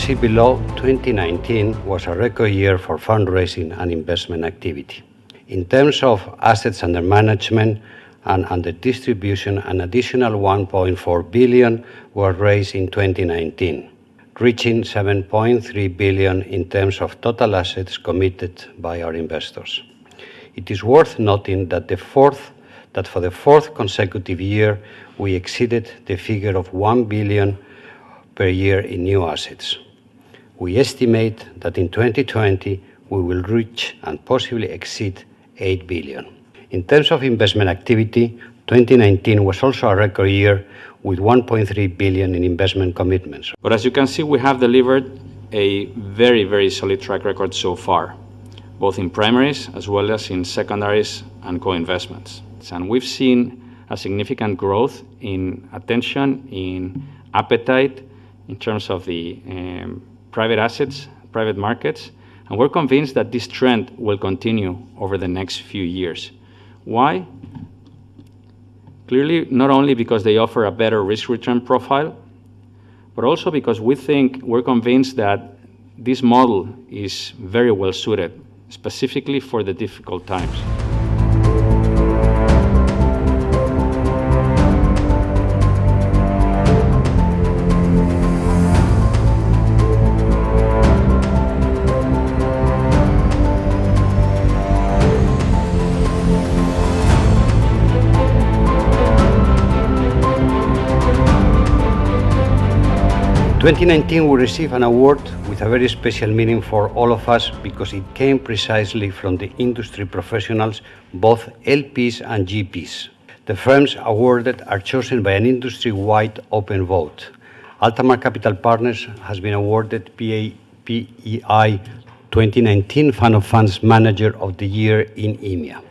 see below, 2019 was a record year for fundraising and investment activity. In terms of assets under management and under distribution, an additional 1.4 billion were raised in 2019, reaching 7.3 billion in terms of total assets committed by our investors. It is worth noting that for the fourth consecutive year, we exceeded the figure of 1 billion per year in new assets. We estimate that in 2020, we will reach and possibly exceed 8 billion. In terms of investment activity, 2019 was also a record year with 1.3 billion in investment commitments. But as you can see, we have delivered a very very solid track record so far, both in primaries as well as in secondaries and co-investments. And we've seen a significant growth in attention, in appetite, in terms of the um, private assets, private markets, and we're convinced that this trend will continue over the next few years. Why? Clearly, not only because they offer a better risk-return profile, but also because we think we're convinced that this model is very well-suited, specifically for the difficult times. 2019, we received an award with a very special meaning for all of us because it came precisely from the industry professionals, both LPs and GPs. The firms awarded are chosen by an industry-wide open vote. Altamar Capital Partners has been awarded PEI 2019 Fund of Funds Manager of the Year in EMEA.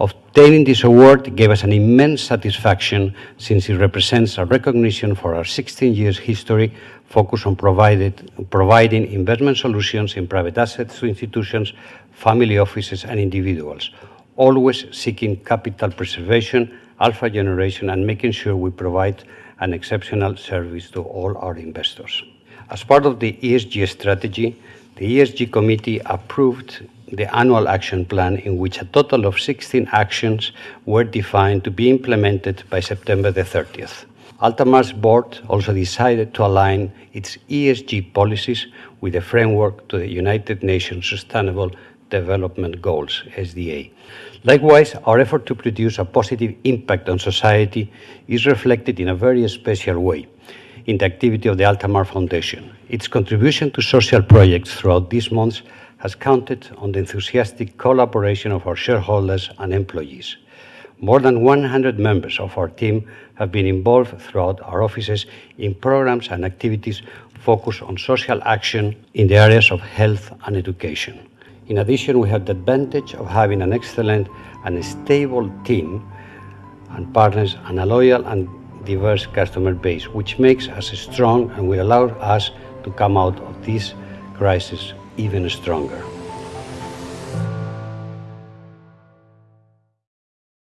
Obtaining this award gave us an immense satisfaction since it represents a recognition for our 16 years history focused on providing investment solutions in private assets to institutions, family offices, and individuals, always seeking capital preservation, alpha generation, and making sure we provide an exceptional service to all our investors. As part of the ESG strategy, the ESG committee approved the annual action plan in which a total of 16 actions were defined to be implemented by September the 30th. Altamar's board also decided to align its ESG policies with the framework to the United Nations Sustainable Development Goals, SDG. Likewise, our effort to produce a positive impact on society is reflected in a very special way in the activity of the Altamar Foundation. Its contribution to social projects throughout these months has counted on the enthusiastic collaboration of our shareholders and employees. More than 100 members of our team have been involved throughout our offices in programs and activities focused on social action in the areas of health and education. In addition, we have the advantage of having an excellent and stable team and partners and a loyal and diverse customer base, which makes us strong and will allow us to come out of this crisis even stronger.